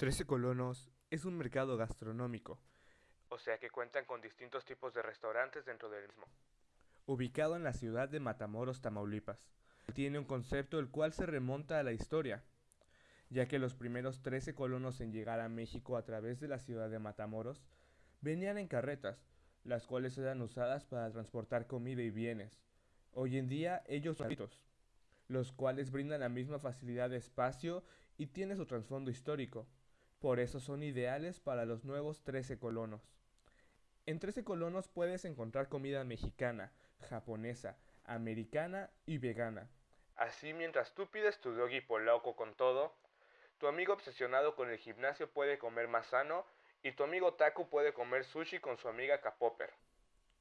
Trece Colonos es un mercado gastronómico, o sea que cuentan con distintos tipos de restaurantes dentro del mismo. ubicado en la ciudad de Matamoros, Tamaulipas. Tiene un concepto el cual se remonta a la historia, ya que los primeros 13 colonos en llegar a México a través de la ciudad de Matamoros venían en carretas, las cuales eran usadas para transportar comida y bienes. Hoy en día ellos son carritos, los cuales brindan la misma facilidad de espacio y tiene su trasfondo histórico. Por eso son ideales para los nuevos 13 colonos. En 13 colonos puedes encontrar comida mexicana, japonesa, americana y vegana. Así mientras tú pides tu doggy polaco con todo, tu amigo obsesionado con el gimnasio puede comer más sano y tu amigo Taku puede comer sushi con su amiga Kapopper.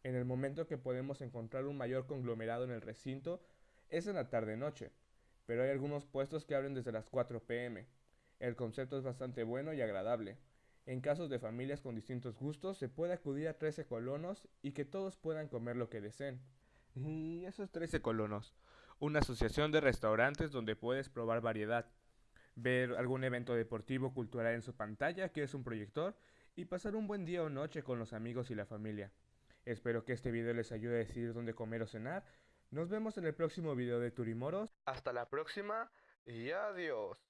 En el momento que podemos encontrar un mayor conglomerado en el recinto es en la tarde-noche, pero hay algunos puestos que abren desde las 4 pm. El concepto es bastante bueno y agradable. En casos de familias con distintos gustos se puede acudir a 13 colonos y que todos puedan comer lo que deseen. Y esos 13 colonos, una asociación de restaurantes donde puedes probar variedad, ver algún evento deportivo cultural en su pantalla, que es un proyector, y pasar un buen día o noche con los amigos y la familia. Espero que este video les ayude a decidir dónde comer o cenar. Nos vemos en el próximo video de Turimoros. Hasta la próxima y adiós.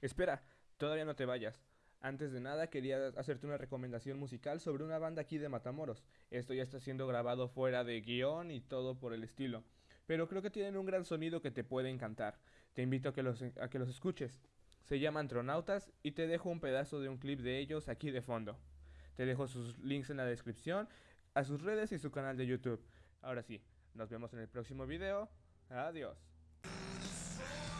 Espera, todavía no te vayas. Antes de nada quería hacerte una recomendación musical sobre una banda aquí de Matamoros. Esto ya está siendo grabado fuera de guion y todo por el estilo. Pero creo que tienen un gran sonido que te puede encantar. Te invito a que los, a que los escuches. Se llaman Tronautas y te dejo un pedazo de un clip de ellos aquí de fondo. Te dejo sus links en la descripción, a sus redes y su canal de YouTube. Ahora sí, nos vemos en el próximo video. Adiós.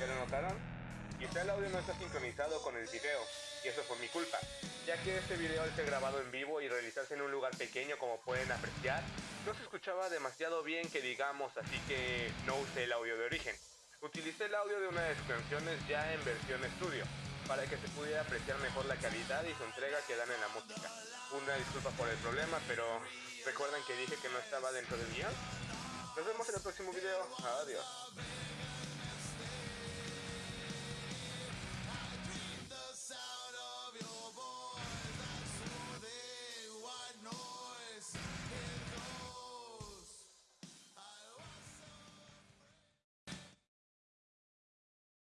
¿Ya lo notaron? Quizá el audio no está sincronizado con el video, y eso fue mi culpa, ya que este video al ser grabado en vivo y realizarse en un lugar pequeño como pueden apreciar, no se escuchaba demasiado bien que digamos, así que no usé el audio de origen. Utilicé el audio de una de sus canciones ya en versión estudio, para que se pudiera apreciar mejor la calidad y su entrega que dan en la música. Una disculpa por el problema, pero ¿recuerdan que dije que no estaba dentro del guion? Nos vemos en el próximo video. Adiós.